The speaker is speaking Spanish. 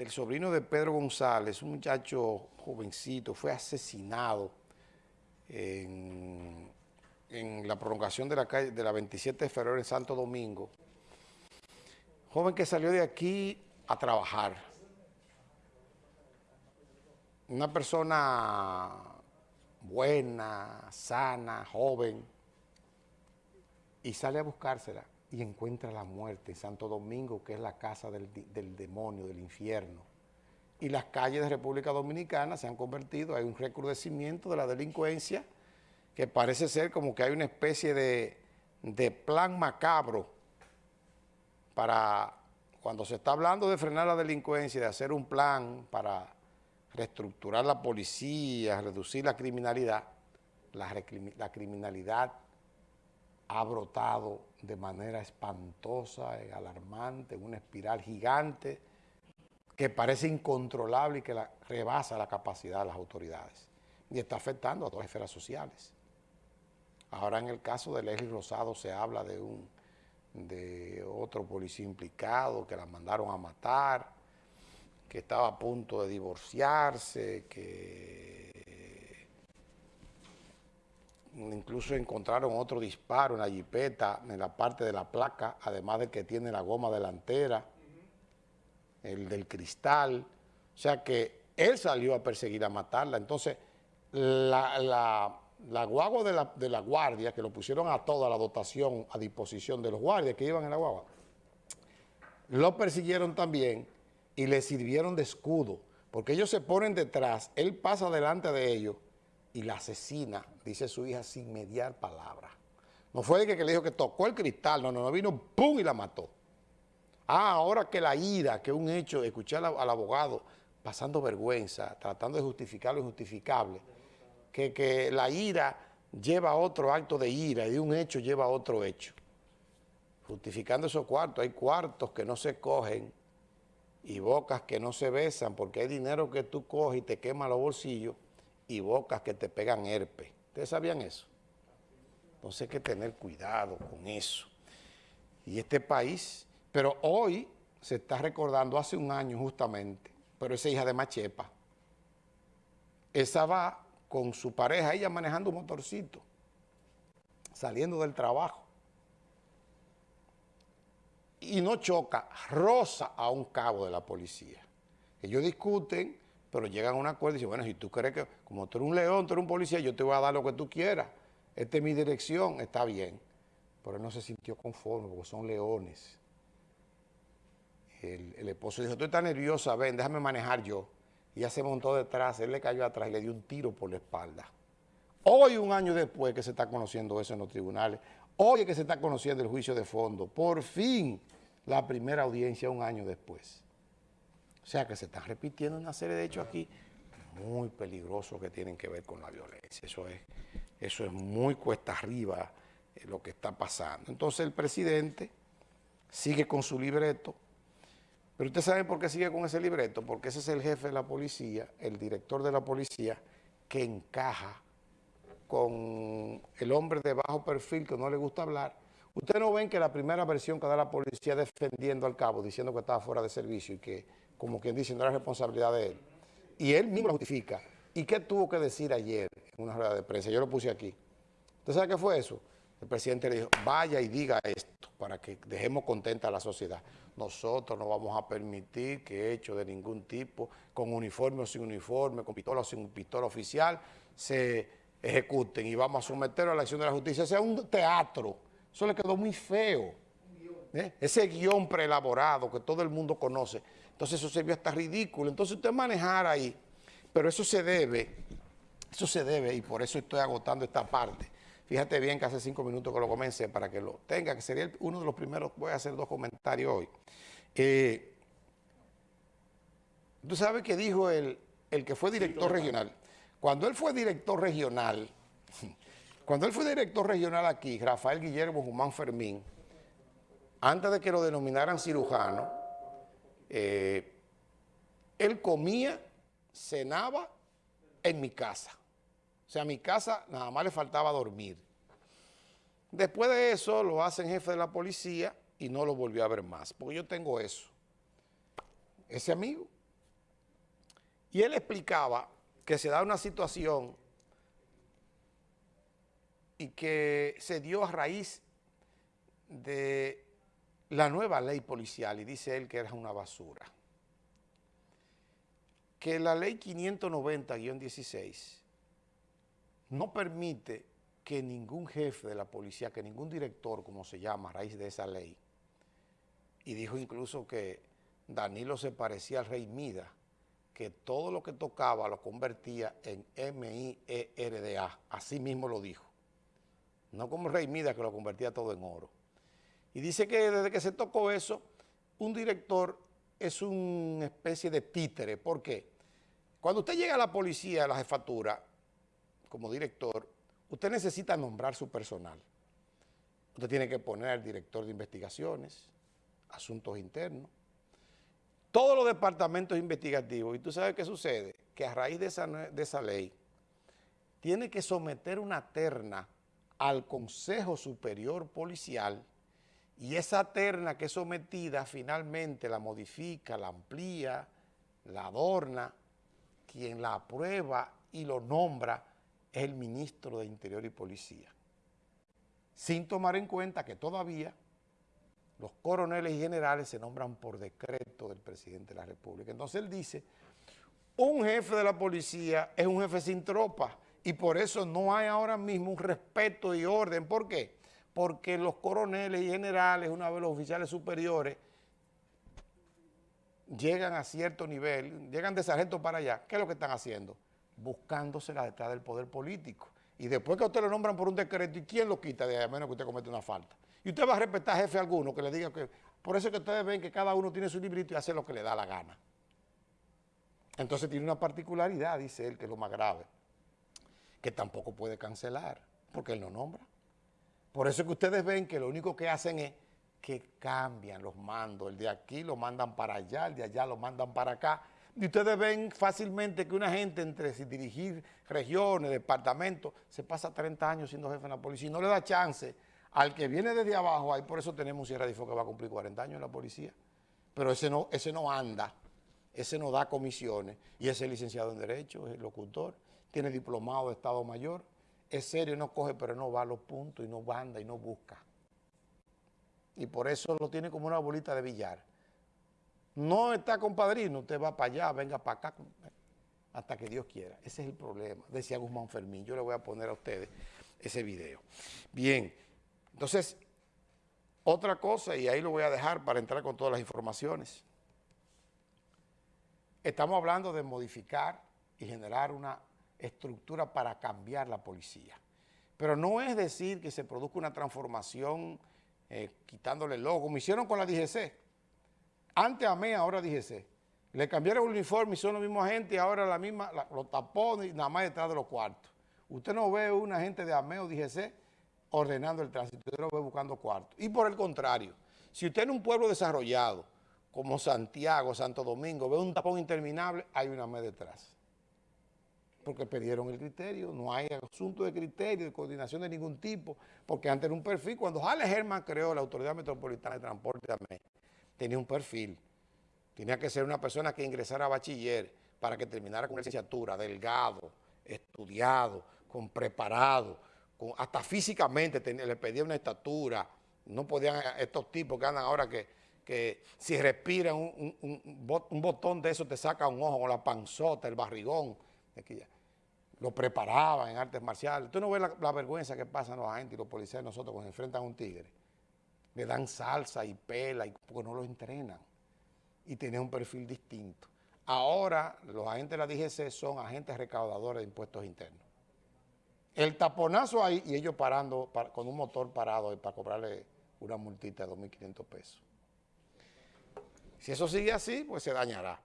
del sobrino de Pedro González, un muchacho jovencito, fue asesinado en, la prolongación de la, calle, de la 27 de febrero en Santo Domingo. Joven que salió de aquí a trabajar. Una persona buena, sana, joven, y sale a buscársela y encuentra la muerte en Santo Domingo, que es la casa del, demonio, del infierno. Y las calles de República Dominicana se han convertido, hay un recrudecimiento de la delincuencia, que parece ser como que hay una especie de, de plan macabro para, cuando se está hablando de frenar la delincuencia, de hacer un plan para reestructurar la policía, reducir la criminalidad, la, la criminalidad ha brotado de manera espantosa, alarmante, una espiral gigante que parece incontrolable y que rebasa la capacidad de las autoridades y está afectando a todas las esferas sociales. Ahora en el caso de Leslie Rosado se habla de un de otro policía implicado que la mandaron a matar, que estaba a punto de divorciarse, que incluso encontraron otro disparo en la jipeta, en la parte de la placa, además de que tiene la goma delantera, el del cristal, o sea que él salió a perseguir, a matarla. Entonces, la, la, guagua de la, de la, guardia, que lo pusieron a toda la dotación a disposición de los guardias que iban en la guagua, lo persiguieron también y le sirvieron de escudo, porque ellos se ponen detrás, él pasa delante de ellos, y la asesina, dice su hija, sin mediar palabra. No fue de que, le dijo que tocó el cristal, no, no, no, vino, ¡pum! y la mató. Ah, ahora que la ira, que un hecho, escuchar al, abogado pasando vergüenza, tratando de justificar lo injustificable, que, que la ira lleva a otro acto de ira y de un hecho lleva a otro hecho. Justificando esos cuartos, hay cuartos que no se cogen y bocas que no se besan porque hay dinero que tú coges y te quema los bolsillos y bocas que te pegan herpes. ¿Ustedes sabían eso? Entonces hay que tener cuidado con eso. Y este país, pero hoy se está recordando, hace un año justamente, pero esa hija de Machepa, esa va con su pareja, ella manejando un motorcito, saliendo del trabajo, y no choca, rosa a un cabo de la policía. Ellos discuten, pero llegan a un acuerdo y dicen, bueno, si tú crees que, como tú eres un león, tú eres un policía, yo te voy a dar lo que tú quieras, esta es mi dirección, está bien. Pero él no se sintió conforme porque son leones. El, esposo dijo, tú estás nerviosa, ven, déjame manejar yo. Y ella se montó detrás, él le cayó atrás y le dio un tiro por la espalda. Hoy, un año después que se está conociendo eso en los tribunales, hoy es que se está conociendo el juicio de fondo, por fin la primera audiencia un año después. O sea que se están repitiendo una serie de hechos aquí muy peligrosos que tienen que ver con la violencia. Eso es, eso es muy cuesta arriba eh, lo que está pasando. Entonces el presidente sigue con su libreto, pero usted sabe por qué sigue con ese libreto, porque ese es el jefe de la policía, el director de la policía, que encaja con el hombre de bajo perfil que no le gusta hablar. Ustedes no ven que la primera versión que da la policía defendiendo al cabo, diciendo que estaba fuera de servicio y que como quien dice, no era responsabilidad de él. Y él mismo lo justifica. ¿Y qué tuvo que decir ayer en una rueda de prensa? Yo lo puse aquí. ¿Usted sabe qué fue eso? El presidente le dijo, vaya y diga esto para que dejemos contenta a la sociedad. Nosotros no vamos a permitir que hechos de ningún tipo, con uniforme o sin uniforme, con pistola o sin pistola oficial, se ejecuten y vamos a someterlo a la acción de la justicia. Ese es un teatro. Eso le quedó muy feo. ¿Eh? Ese guion preelaborado que todo el mundo conoce. Entonces eso se vio hasta ridículo. Entonces usted manejar ahí, pero eso se debe, eso se debe y por eso estoy agotando esta parte. Fíjate bien que hace cinco minutos que lo comencé para que lo tenga, que sería uno de los primeros, voy a hacer dos comentarios hoy. Eh, tú sabes que dijo el, el que fue director regional. Cuando él fue director regional, cuando él fue director regional aquí, Rafael Guillermo Guzmán Fermín, antes de que lo denominaran cirujano, eh, él comía, cenaba en mi casa. O sea, a mi casa nada más le faltaba dormir. Después de eso lo hacen jefe de la policía y no lo volvió a ver más, porque yo tengo eso. Ese amigo, Y él explicaba que se da una situación y que se dio a raíz de la nueva ley policial, y dice él que era una basura. Que la ley 590-16 no permite que ningún jefe de la policía, que ningún director, como se llama, a raíz de esa ley, y dijo incluso que Danilo se parecía al rey Mida, que todo lo que tocaba lo convertía en M-I-E-R-D-A, así mismo lo dijo. No como rey Mida que lo convertía todo en oro. Y dice que desde que se tocó eso, un director es una especie de títere. ¿Por qué? Cuando usted llega a la policía, a la jefatura, como director, usted necesita nombrar su personal. Usted tiene que poner director de investigaciones, asuntos internos, todos los departamentos investigativos. Y tú sabes qué sucede, que a raíz de esa, de esa ley, tiene que someter una terna al Consejo Superior Policial y esa terna que es sometida finalmente la modifica, la amplía, la adorna, quien la aprueba y lo nombra es el ministro de Interior y Policía. Sin tomar en cuenta que todavía los coroneles y generales se nombran por decreto del presidente de la República. Entonces él dice, un jefe de la policía es un jefe sin tropa y por eso no hay ahora mismo un respeto y orden. ¿Por qué? Porque los coroneles y generales, una vez los oficiales superiores, llegan a cierto nivel, llegan de sargento para allá, ¿qué es lo que están haciendo? Buscándosela detrás del poder político. Y después que usted lo nombran por un decreto, ¿y quién lo quita de a menos que usted cometa una falta? Y usted va a respetar jefe alguno que le diga que... Por eso es que ustedes ven que cada uno tiene su librito y hace lo que le da la gana. Entonces tiene una particularidad, dice él, que es lo más grave, que tampoco puede cancelar, porque él no nombra. Por eso es que ustedes ven que lo único que hacen es que cambian los mandos. El de aquí lo mandan para allá, el de allá lo mandan para acá. Y ustedes ven fácilmente que una gente entre dirigir regiones, departamentos, se pasa 30 años siendo jefe de la policía y no le da chance al que viene desde abajo, ahí por eso tenemos un Sierra de que va a cumplir 40 años en la policía. Pero ese no, ese no anda, ese no da comisiones y ese es licenciado en Derecho, es locutor, tiene diplomado de Estado Mayor, es serio, no coge, pero no va a los puntos y no anda y no busca. Y por eso lo tiene como una bolita de billar. No está compadrino, usted va para allá, venga para acá, hasta que Dios quiera. Ese es el problema, decía Guzmán Fermín. Yo le voy a poner a ustedes ese video. Bien. Entonces, otra cosa, y ahí lo voy a dejar para entrar con todas las informaciones. Estamos hablando de modificar y generar una estructura para cambiar la policía. Pero no es decir que se produzca una transformación eh, quitándole el logo, como hicieron con la DGC. Antes AME, ahora DGC. Le cambiaron el uniforme y son los mismos agentes y ahora la misma, los tapones nada más detrás de los cuartos. Usted no ve un agente de AME o DGC ordenando el tránsito, usted lo ve buscando cuartos. Y por el contrario, si usted en un pueblo desarrollado, como Santiago, Santo Domingo, ve un tapón interminable, hay una AME detrás. Porque perdieron el criterio, no hay asunto de criterio, de coordinación de ningún tipo, porque antes era un perfil, cuando Jale Germán creó la Autoridad Metropolitana de Transporte AME, tenía un perfil, tenía que ser una persona que ingresara a bachiller para que terminara con licenciatura, delgado, estudiado, con preparado, hasta físicamente le pedía una estatura, no podían estos tipos que andan ahora que, que si respiran un, botón de eso te saca un ojo con la panzota, el barrigón, lo preparaban en artes marciales. Tú no ves la, vergüenza que pasan los agentes y los policías nosotros cuando enfrentan a un tigre. Le dan salsa y pela y, porque no lo entrenan y tienen un perfil distinto. Ahora los agentes de la DGC son agentes recaudadores de impuestos internos el taponazo ahí y ellos parando con un motor parado para cobrarle una multita de 2.500 pesos. Si eso sigue así, pues se dañará.